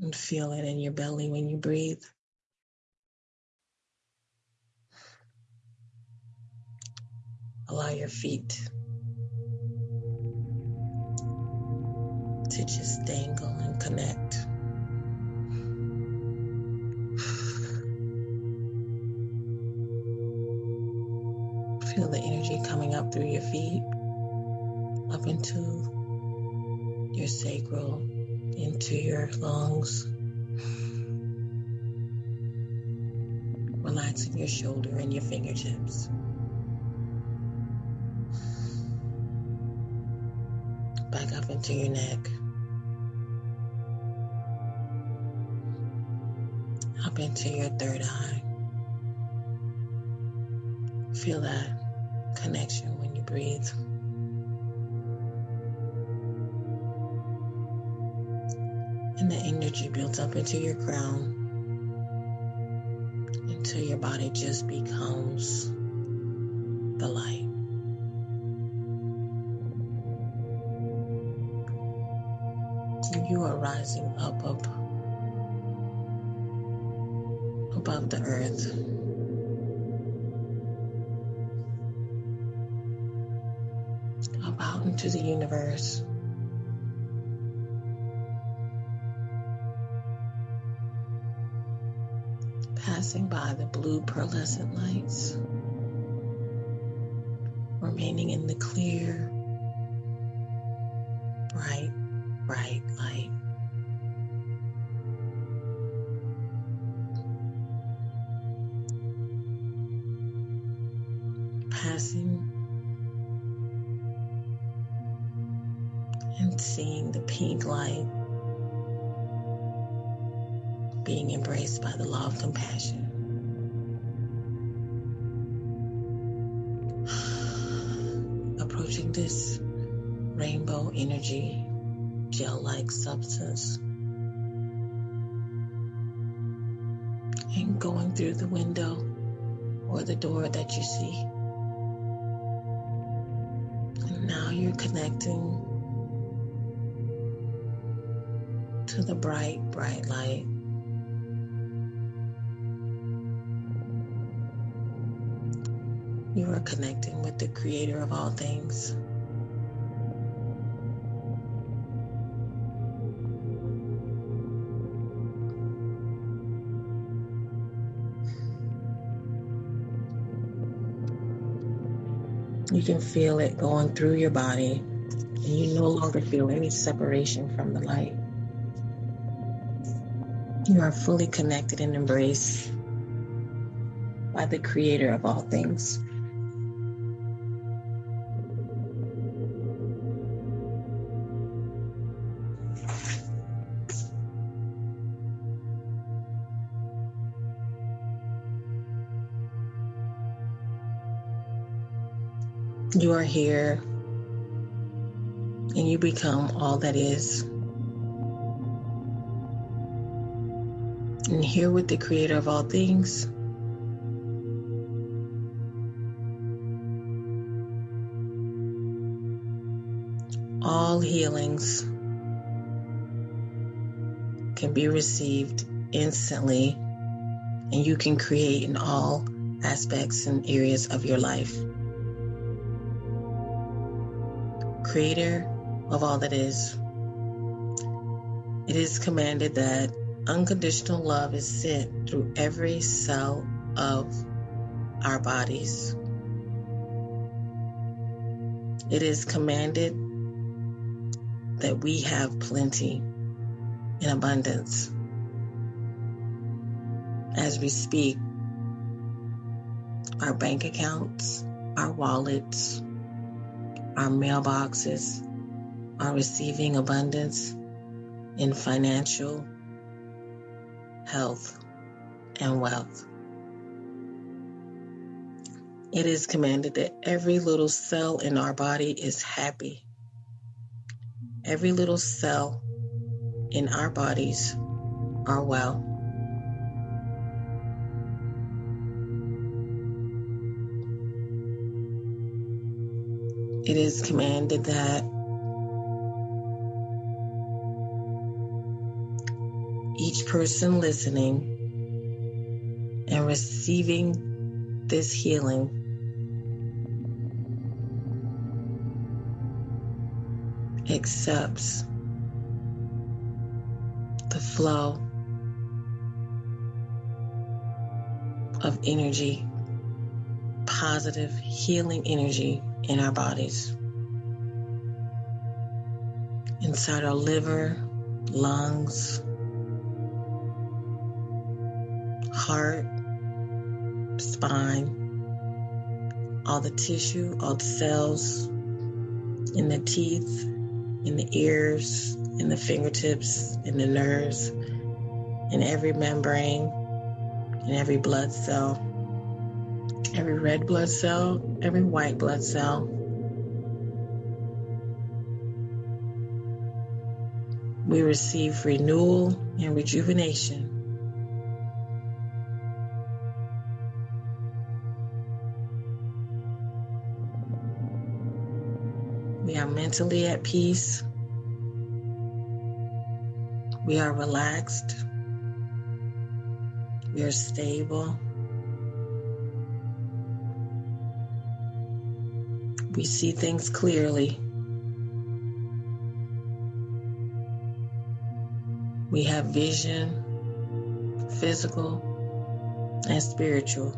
and feel it in your belly when you breathe. Allow your feet to just dangle and connect. Feel the energy coming up through your feet, up into your sacral, into your lungs. Relaxing your shoulder and your fingertips. Back up into your neck. Up into your third eye. Feel that connection when you breathe. And the energy builds up into your crown until your body just becomes the light. You are rising up, up above the earth. Up out into the universe. Passing by the blue pearlescent lights. Remaining in the clear, bright, bright light. Passing and seeing the pink light being embraced by the law of compassion. This rainbow energy gel like substance and going through the window or the door that you see. And now you're connecting to the bright, bright light. You are connecting with the creator of all things. You can feel it going through your body, and you no longer feel any separation from the light. You are fully connected and embraced by the creator of all things. You are here and you become all that is. And here with the creator of all things. All healings can be received instantly, and you can create in all aspects and areas of your life. Creator of all that is, it is commanded that unconditional love is sent through every cell of our bodies. It is commanded that we have plenty in abundance. As we speak, our bank accounts, our wallets, our mailboxes are receiving abundance in financial, health, and wealth. It is commanded that every little cell in our body is happy. Every little cell in our bodies are well. It is commanded that each person listening and receiving this healing accepts the flow of energy, positive healing energy in our bodies. Inside our liver, lungs, heart, spine, all the tissue, all the cells in the teeth, in the ears, in the fingertips, in the nerves, in every membrane, in every blood cell, every red blood cell, every white blood cell. We receive renewal and rejuvenation. We are mentally at peace. We are relaxed. We are stable. We see things clearly. We have vision, physical and spiritual.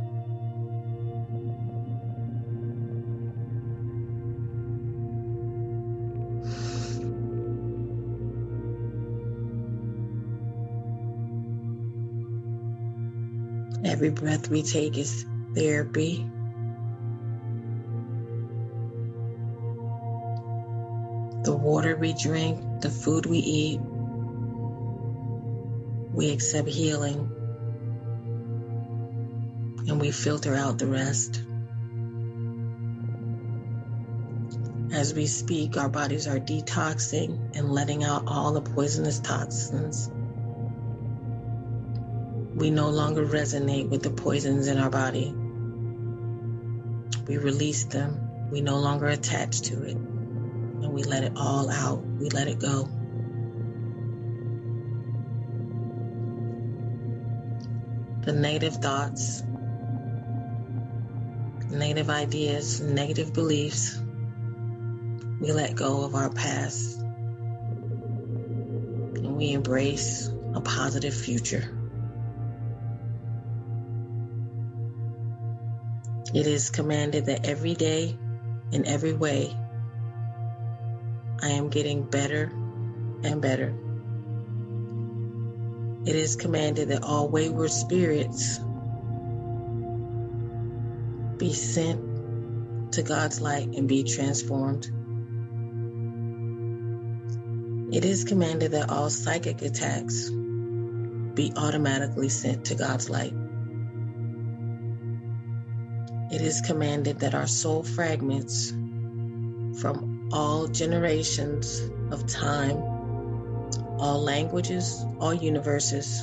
Every breath we take is therapy. We drink, the food we eat, we accept healing and we filter out the rest. As we speak, our bodies are detoxing and letting out all the poisonous toxins we no longer resonate with the poisons in our body. We release them. We no longer attach to it. And we let it all out. We let it go. The negative thoughts, negative ideas, negative beliefs, we let go of our past and we embrace a positive future. It is commanded that every day, in every way, I am getting better and better. It is commanded that all wayward spirits be sent to God's light and be transformed. It is commanded that all psychic attacks be automatically sent to God's light. It is commanded that our soul fragments from all generations of time, all languages, all universes,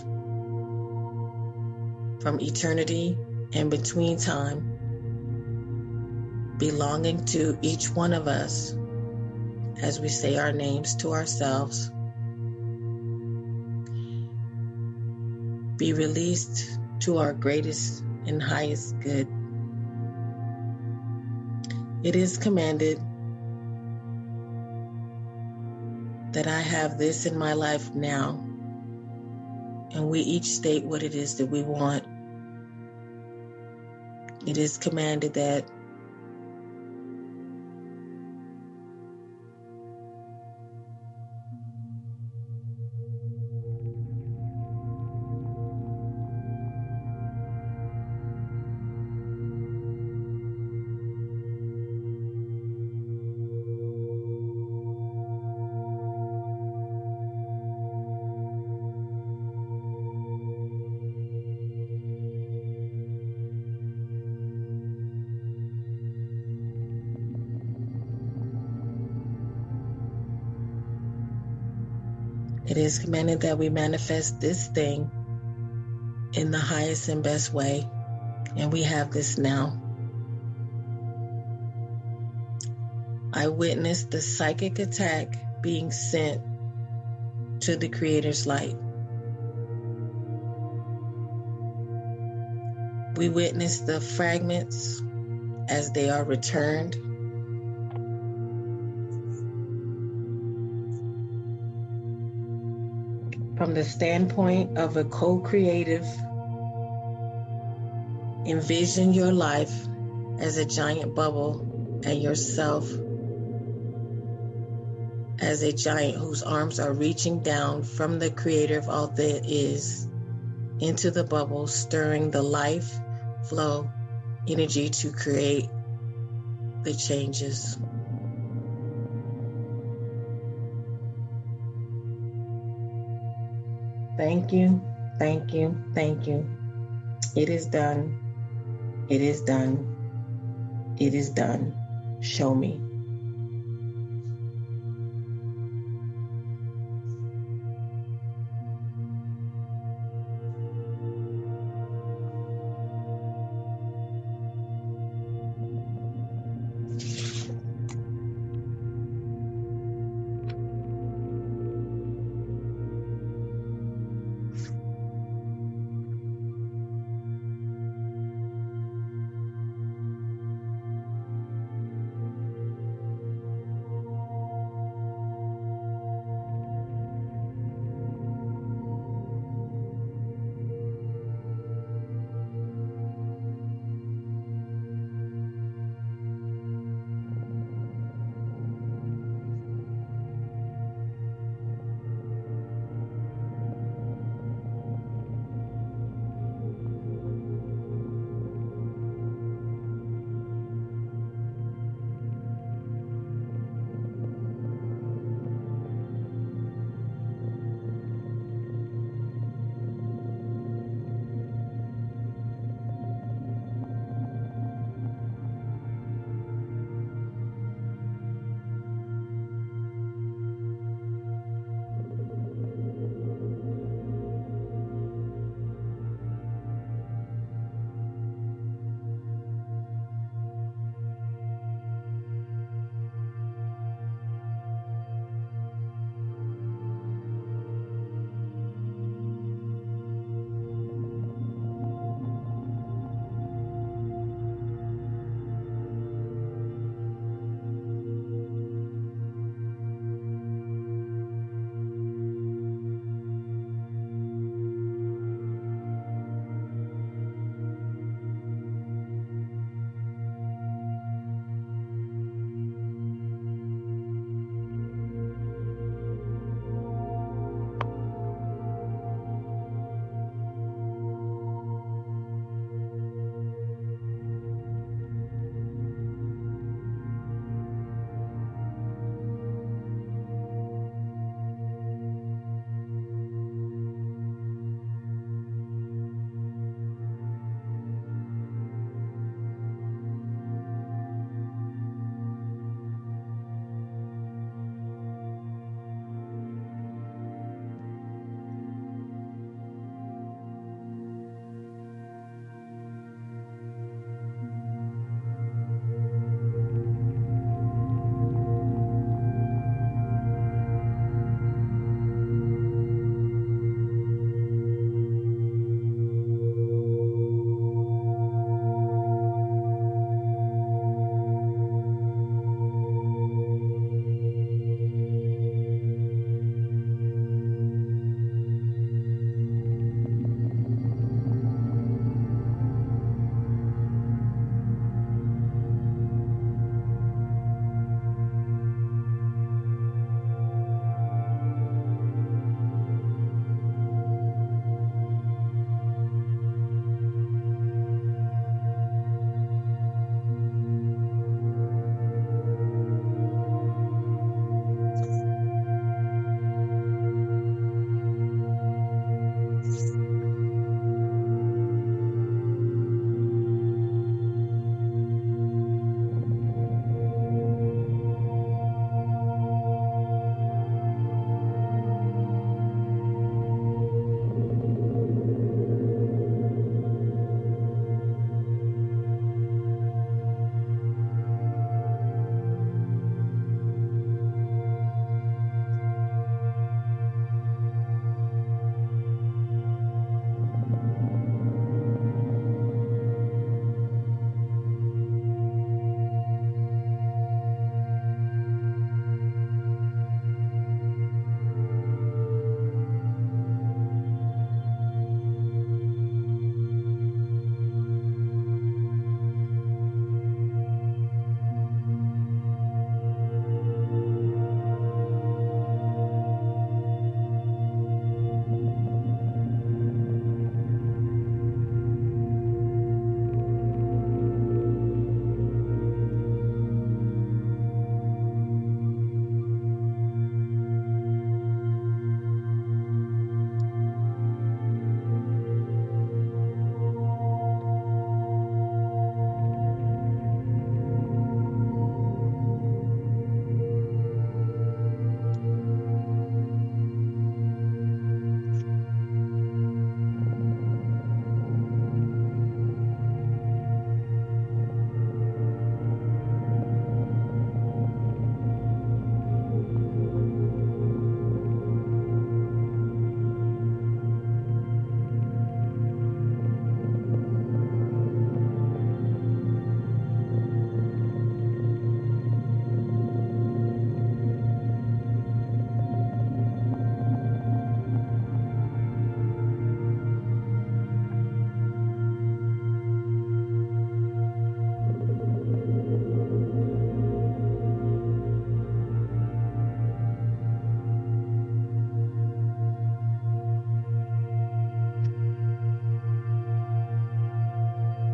from eternity and between time, belonging to each one of us as we say our names to ourselves, be released to our greatest and highest good. It is commanded that I have this in my life now, and we each state what it is that we want. It is commanded that It is commanded that we manifest this thing in the highest and best way, and we have this now. I witnessed the psychic attack being sent to the Creator's light. We witness the fragments as they are returned From the standpoint of a co creative, envision your life as a giant bubble and yourself as a giant whose arms are reaching down from the creator of all that is into the bubble, stirring the life flow energy to create the changes. Thank you, thank you, thank you. It is done. It is done. It is done. Show me.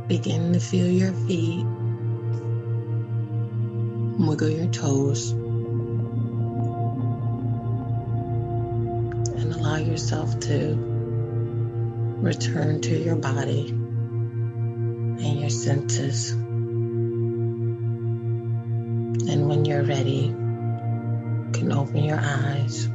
Begin to feel your feet, wiggle your toes, and allow yourself to return to your body and your senses. And when you're ready, you can open your eyes.